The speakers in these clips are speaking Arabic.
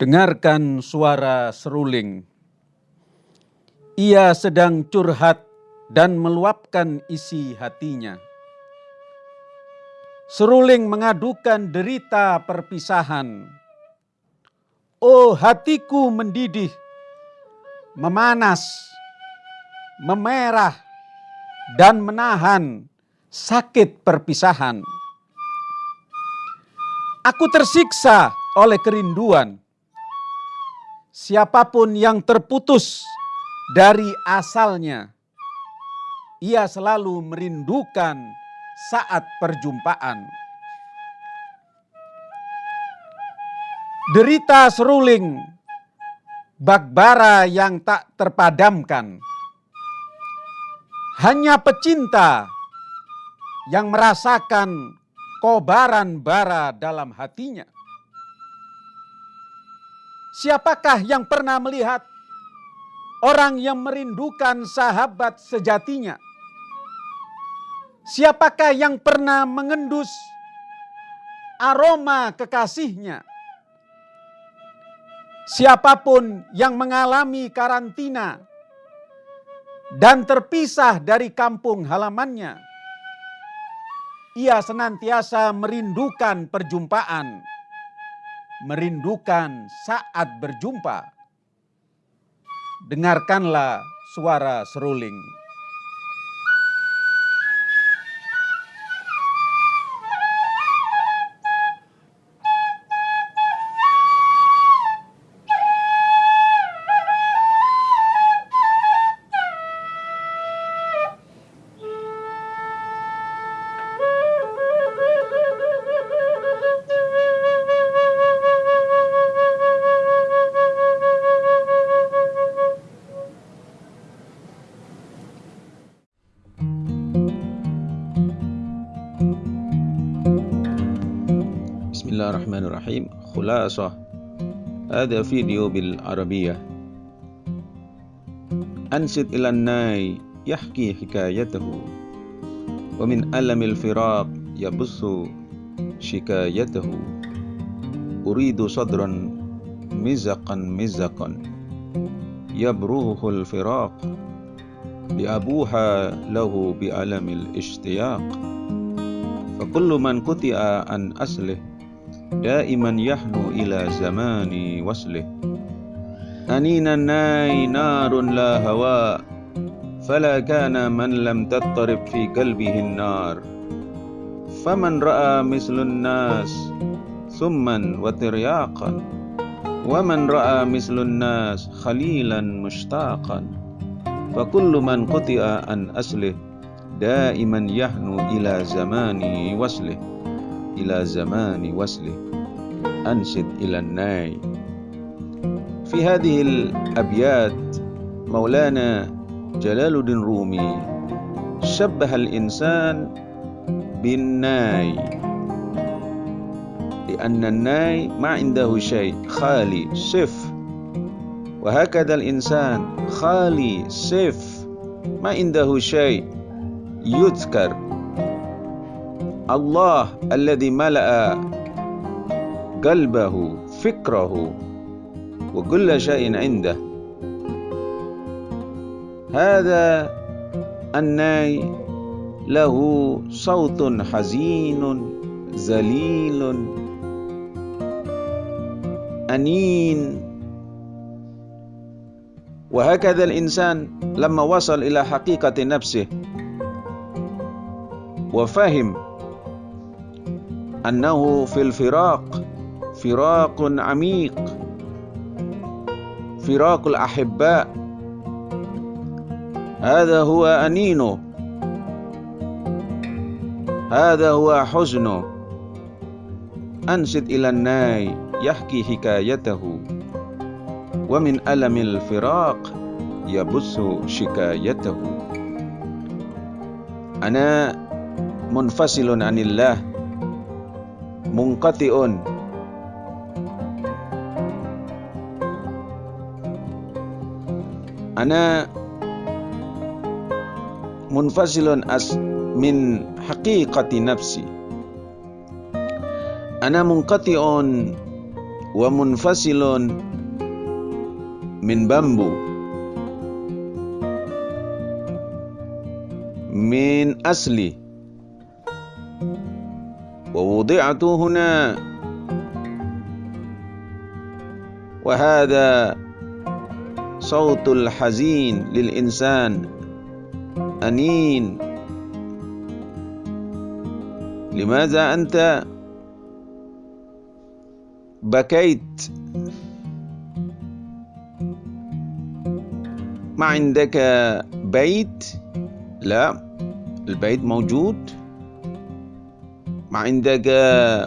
Dengarkan suara seruling. Ia sedang curhat dan meluapkan isi hatinya. Seruling mengadukan derita perpisahan. Oh hatiku mendidih, memanas, memerah, dan menahan sakit perpisahan. Aku tersiksa oleh kerinduan. Siapa pun yang terputus dari asalnya, ia selalu merindukan saat perjumpaan. Derita seruling, bagbara yang tak terpadamkan. Hanya pecinta yang merasakan kobaran bara dalam hatinya. Siapakah yang pernah melihat orang yang merindukan sahabat sejatinya? Siapakah yang pernah mengendus aroma kekasihnya? Siapa pun yang mengalami karantina dan terpisah dari kampung halamannya, ia senantiasa merindukan perjumpaan, merindukan saat berjumpa. Dengarkanlah suara seruling. خلاصة هذا فيديو بالعربية أنشد إلى الناي يحكي حكايته. ومن ألم الفراق يبث شكايته. أريد صدرا مزقا مزقا. يبرهه الفراق لأبوها له بألم الاشتياق. فكل من قطع عن أصله دائما يحنو إلى زمان وصله. أنين الناي نار لا هواء فلا كان من لم تضطرب في قلبه النار. فمن رأى مثل الناس ثما وترياقا ومن رأى مثل الناس خليلا مشتاقا. فكل من قطع عن أصله دائما يحنو إلى زمان وصله. إلى زمان وصله. أنشد إلى الناي. في هذه الأبيات مولانا جلال الدين رومي شبه الإنسان بالناي. لأن الناي ما عنده شيء خالي صف. وهكذا الإنسان خالي صف. ما عنده شيء يذكر. الله الذي ملأ قلبه فكره وكل شيء عنده. هذا الناي له صوت حزين ذليل أنين. وهكذا الإنسان لما وصل إلى حقيقة نفسه وفهم أنه في الفراق فراق عميق فراق الأحباء. هذا هو أنينه. هذا هو حزنه. أنشد إلى الناي يحكي حكايته. ومن ألم الفراق يبث شكايته. أنا منفصل عن الله. mungkatiun. Ana munfasilun as min haqiqati nafsi. Ana mungkatiun wa munfasilun min bambu. Min asli. ووضعت هنا. وهذا صوت الحزين للإنسان أنين. لماذا أنت بكيت؟ ما عندك بيت؟ لا البيت موجود. ما عندك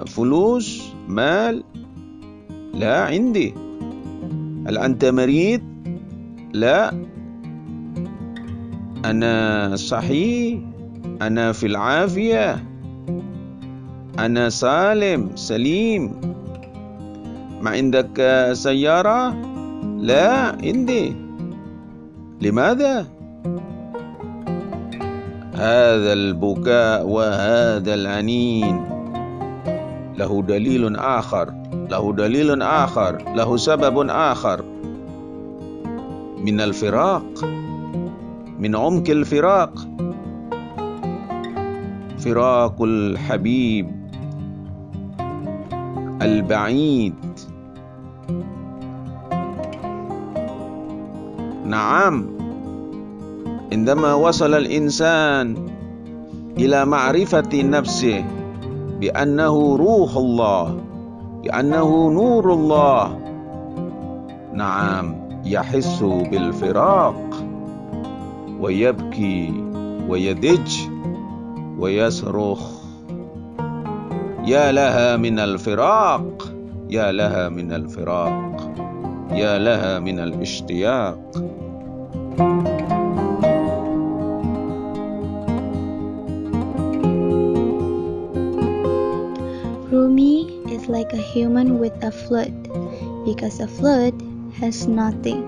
فلوس مال؟ لا عندي. هل أنت مريض؟ لا. أنا صحيح أنا في العافية. أنا سالم سليم. ما عندك سيارة؟ لا عندي. لماذا؟ هذا البكاء وهذا العنين. له دليل آخر له دليل آخر له سبب آخر. من الفراق من عمق الفراق. فراق الحبيب البعيد. نعم. عندما وصل الإنسان إلى معرفة نفسه بأنه روح الله بأنه نور الله نعم يحس بالفراق ويبكي ويدج ويصرخ. يا لها من الفراق يا لها من الفراق يا لها من الاشتياق. Rumi like a human with a flood because a flood has nothing.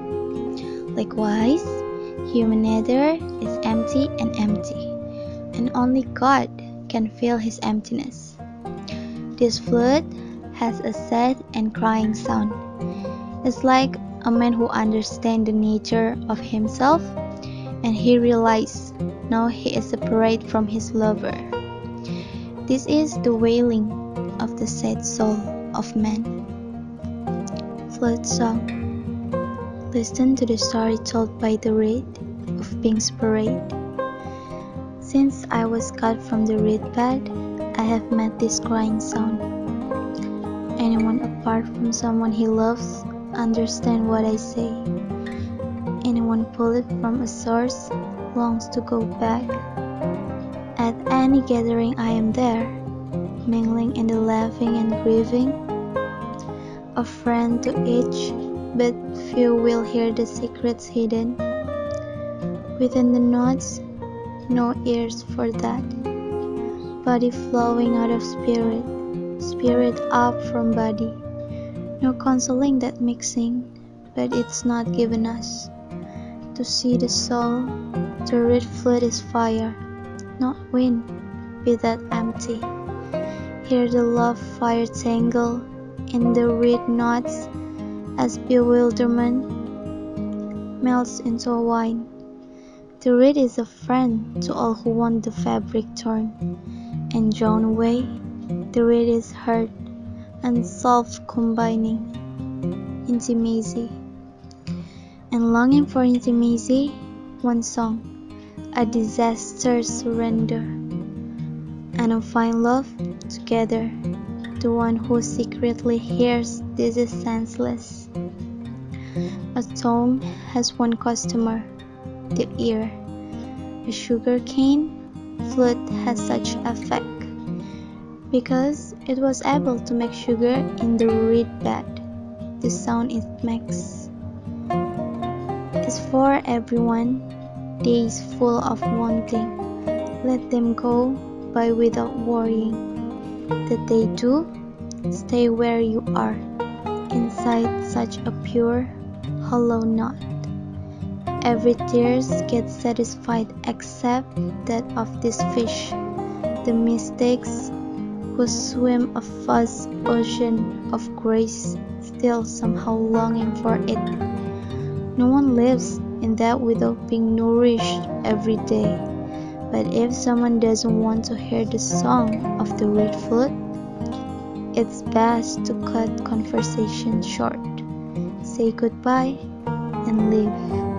Likewise, human nature is empty and empty, and only God can fill his emptiness. This flood has a sad and crying sound. It's like a man who understands the nature of himself and he realizes now he is separate from his lover. This is the wailing of the sad soul of man. Flood Song Listen to the story told by the reed of Pink's parade. Since I was cut from the reed bed, I have met this crying sound. Anyone apart from someone he loves understand what I say. Anyone pulled from a source longs to go back. At any gathering I am there, mingling in the laughing and grieving, a friend to each, but few will hear the secrets hidden. Within the knots, no ears for that. Body flowing out of spirit, spirit up from body. No consoling that mixing, but it's not given us. To see the soul, the red flood is fire, not wind, be that empty. Hear the love fire tangle in the reed knots as bewilderment melts into wine. The reed is a friend to all who want the fabric torn and drawn away. The reed is hurt and self-combining intimacy and longing for intimacy. One song, a disaster surrender, and a fine love together. The one who secretly hears this is senseless. A tongue has one customer, the ear. A sugar cane flute has such effect because it was able to make sugar in the reed bed. The sound it makes is for everyone. Days full of wanting, let them go by without worrying. That they do, stay where you are, inside such a pure, hollow knot. Every tears gets satisfied except that of this fish. The mistakes who swim a vast ocean of grace still somehow longing for it. No one lives in that without being nourished every day. But if someone doesn't want to hear the song of the reed flute, it's best to cut conversation short, say goodbye, and leave.